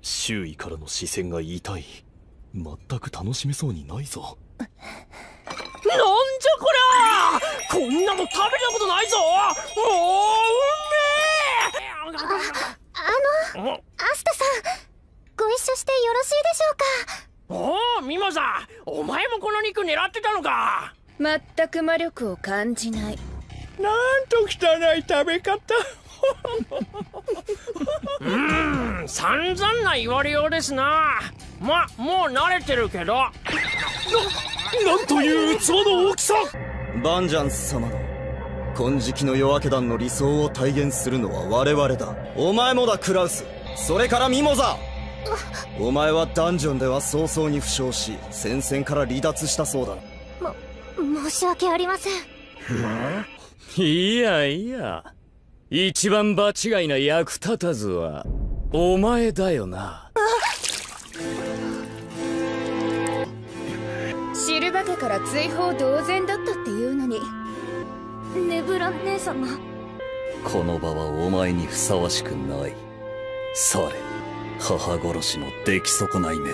周囲からの視線が痛い。全く楽しめそうにないぞ。なんじゃこりゃこんなの食べたことないぞ。もううめえあのアスタさんご一緒してよろしいでしょうか？おおミモザお前もこの肉狙ってたのか。全く魔力を感じない。なんと汚い食べ方うーん散々な言われようですな。まもう慣れてるけど。ななんという器の大きさ。バンジャンス様の金色の夜明け団の理想を体現するのは我々だ。お前もだクラウス。それからミモザ。お前はダンジョンでは早々に負傷し戦線から離脱したそうだ申し訳ありません。いやいや一番場違いな役立たずはお前だよな。シルバ家から追放同然だったっていうのにネブラ姉様。この場はお前にふさわしくない。され母殺しの出来損ないめ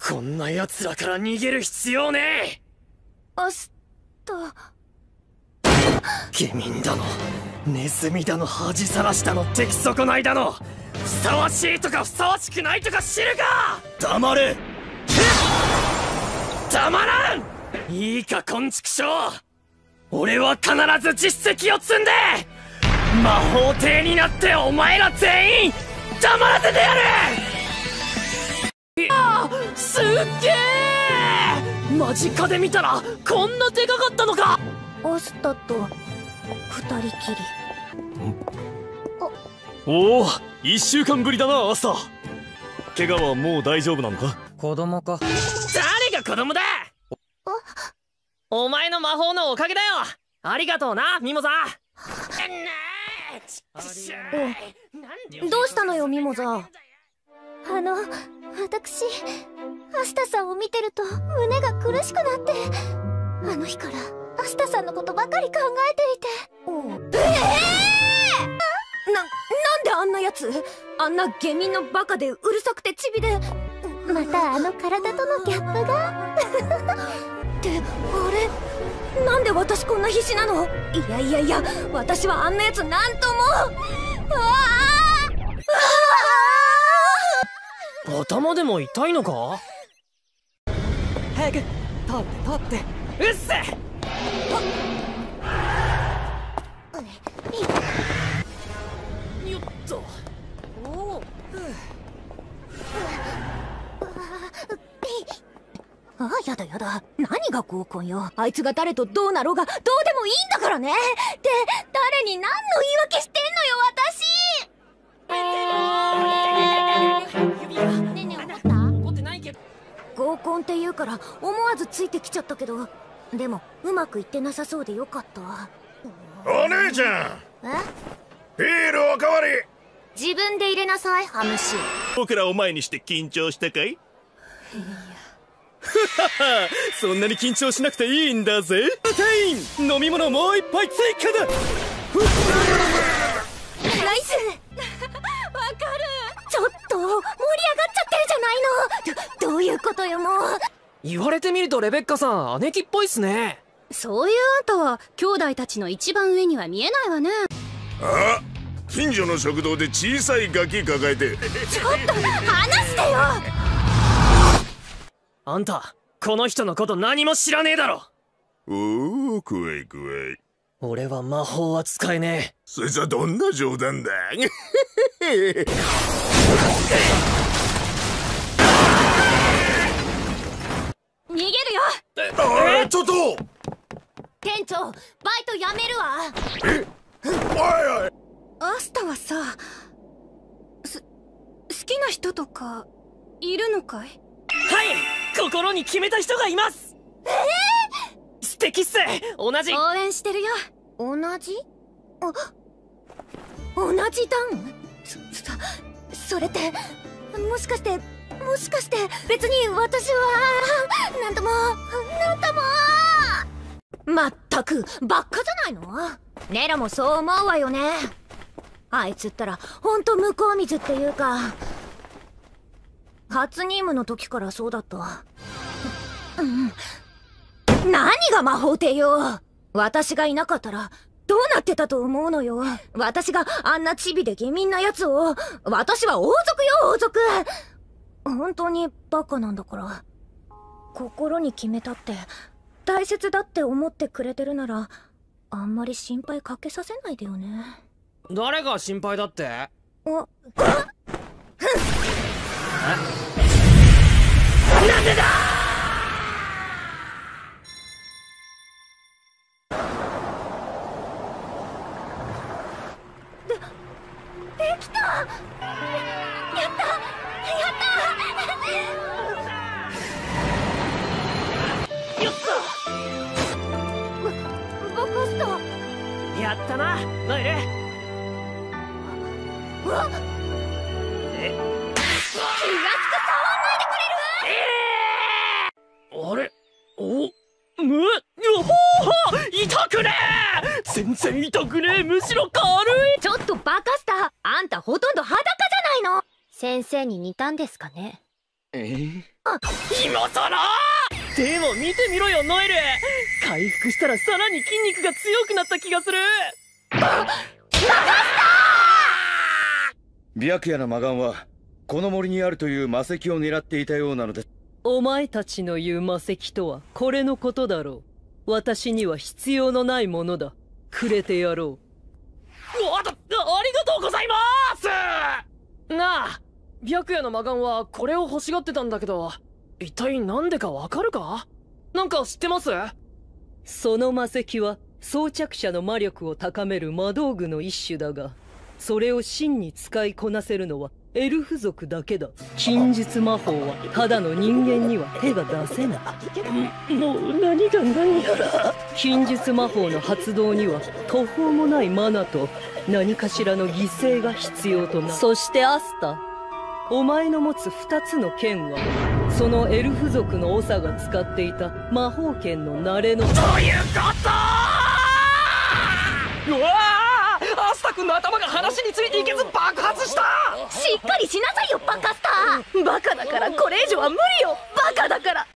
こんな奴らから逃げる必要ねアスタ下民だの。ネズミだの。恥さらしたの。出来損ないだの。ふさわしいとかふさわしくないとか知るか。黙れ黙らん。いいか昆虫症俺は必ず実績を積んで。魔法帝になってお前ら全員。黙らせてやる。あすっげえ。間近で見たらこんなでかかったのか！アスタと二人きり。おお一週間ぶりだなアスタ。怪我はもう大丈夫なのか？子供か。誰が子供だ！お前の魔法のおかげだよ！ありがとうなミモザ。どうしたのよミモザ。あの私アスタさんを見てると胸が苦しくなってあの日からアスタさんのことばかり考えていて。ええー、な、なんであんなやつあんな下民のバカでうるさくてチビで。またあの体とのギャップが？ってあれ？なんで私こんな必死なの？いやいやいや私はあんなやつなんとも。ああ頭でも痛いのか？早く通って通って。うっせよっと。おおああやだやだ。何が合コンよ。あいつが誰とどうなろうがどうでもいいんだからね。で誰に何の言い訳してんの合コンって言うから思わずついてきちゃったけどでもうまくいってなさそうでよかった。わお姉ちゃんえ？ビールおかわり。自分で入れなさいハムシ。僕らを前にして緊張したかい？そんなに緊張しなくていいんだぜ。店員飲み物もう一杯追加だ。ナイス言われてみるとレベッカさん姉貴っぽいっすね。そういうあんたは兄弟たちの一番上には見えないわね。あ近所の食堂で小さいガキ抱えて。ちょっと話してよ。あんたこの人のこと何も知らねえだろ。おお怖い怖い。俺は魔法は使えねえ。そいつはどんな冗談だ 逃げるよああちょっと！店長バイト辞めるわ。おいおい。アスタはさす好きな人とかいるのかい？はい心に決めた人がいます。ええー、素敵っす。同じ。応援してるよ。同じ？あ同じ段？そそそれってもしかしてもしかして別に私はなんともなんとも。まったくばっかじゃないの？ネラもそう思うわよね。あいつったらほんと向こう水っていうか。初任務の時からそうだったうん何が魔法帝よ。私がいなかったらどうなってたと思うのよ。私があんなチビで下民なやつを。私は王族よ王族。本当にバカなんだから。心に決めたって大切だって思ってくれてるならあんまり心配かけさせないでよね。誰が心配だって？あなんでだ？できたやった！やったやったなノエル。うわえ気がつく触んないでくれる？あれ？おむうほー！痛くねえ全然痛くねえむしろ軽い！ちょっとバカスタあんたほとんど裸じゃないの？先生に似たんですかね？え今さらでも見てみろよノエル。回復したらさらに筋肉が強くなった気がする。白夜の魔眼はこの森にあるという魔石を狙っていたようなのでお前たちの言う魔石とはこれのことだろう。私には必要のないものだ。くれてやろおっとありがとうございます！なあ白夜の魔眼はこれを欲しがってたんだけど一体なんでかわかるか？なんか知ってます？うその魔石は装着者の魔力を高める魔道具の一種だがそれを真に使いこなせるのはエルフ族だけだ。禁術魔法はただの人間には手が出せない。もう何が何やら。禁術魔法の発動には途方もないマナと何かしらの犠牲が必要となそしてアスタお前の持つ二つの剣はそのエルフ族の長が使っていた魔法剣の慣れのどういうことうわあアスタ君の頭が話についていけず爆発した！しっかりしなさいよバカスター！バカだからこれ以上は無理よバカだから